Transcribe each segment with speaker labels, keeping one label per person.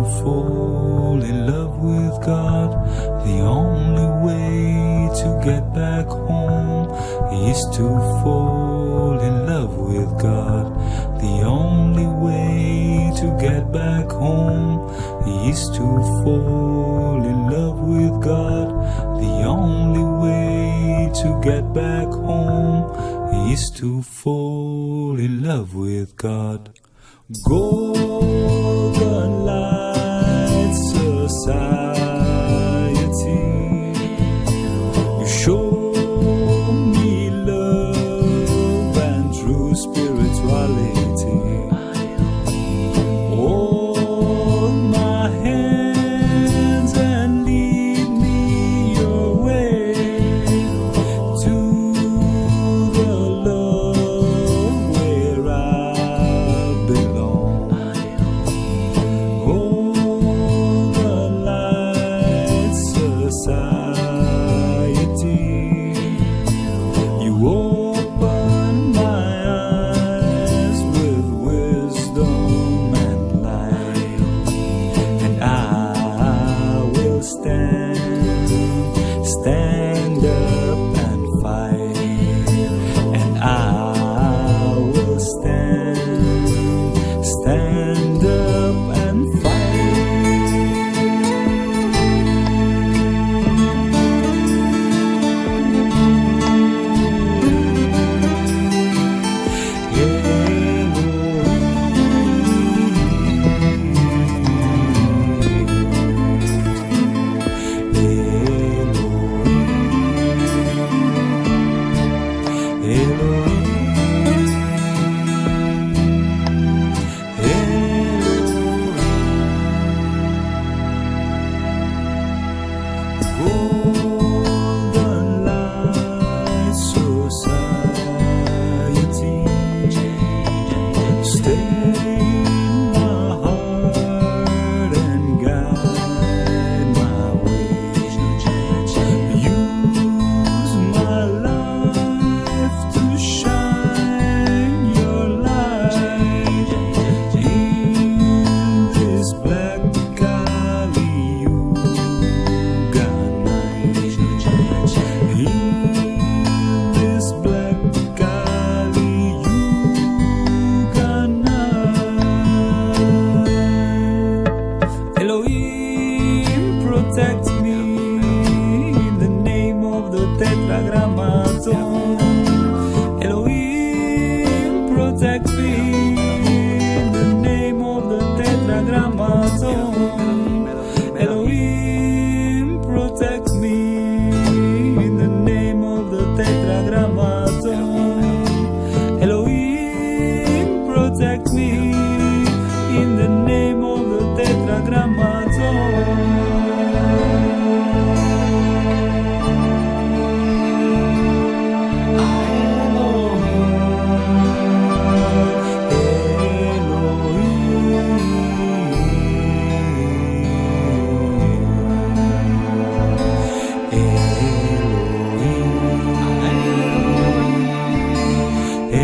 Speaker 1: to fall in love with God. The only way to get back home is to fall in love with God. The only way to get back home is to fall in love with God. The only way to get back home is to fall in love with God. Golden Light Society.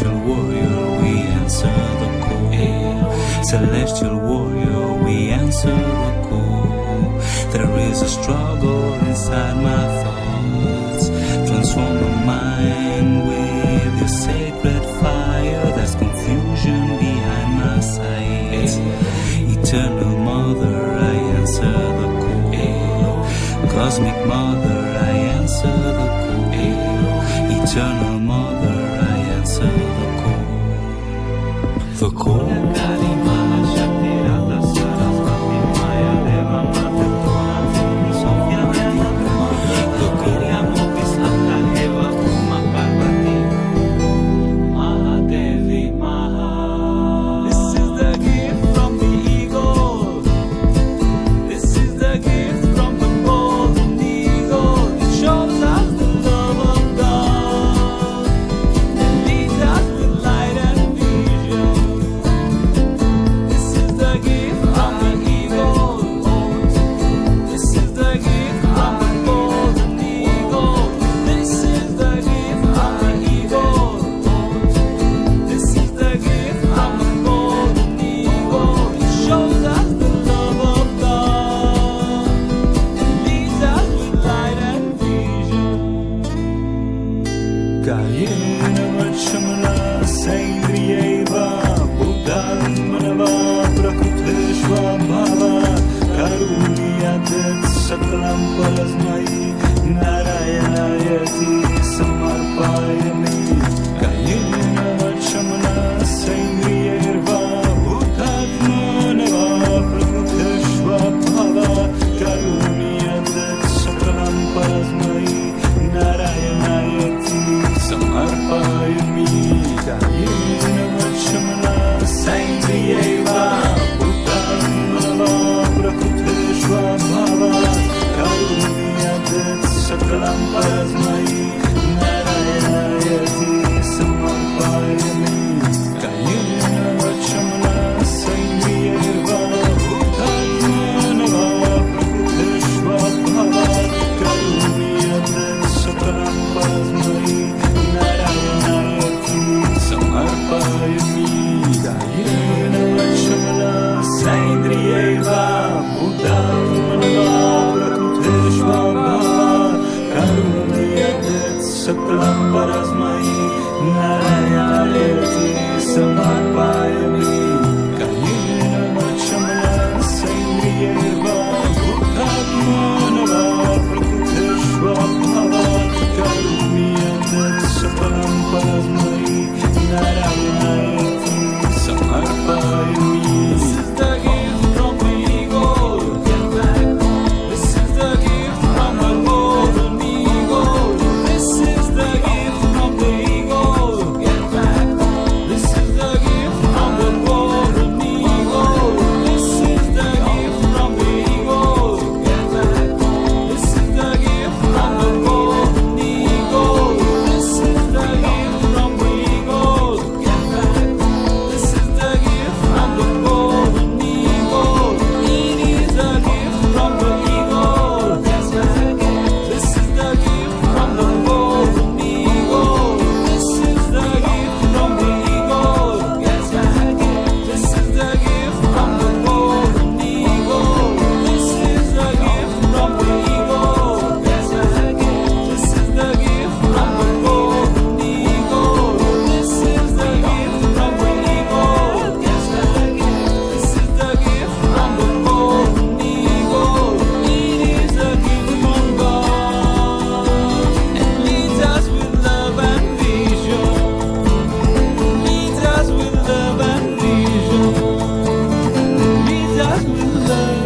Speaker 1: Celestial warrior, we answer the call. Celestial warrior, we answer the call. There is a struggle inside my thoughts. Transform my mind with your sacred fire. There's confusion behind my sight. Eternal Mother, I answer the call. Cosmic Mother, I answer the call. Eternal Mother, Yeva. să plâng fără-ți mai N-ai alertit să
Speaker 2: mă love.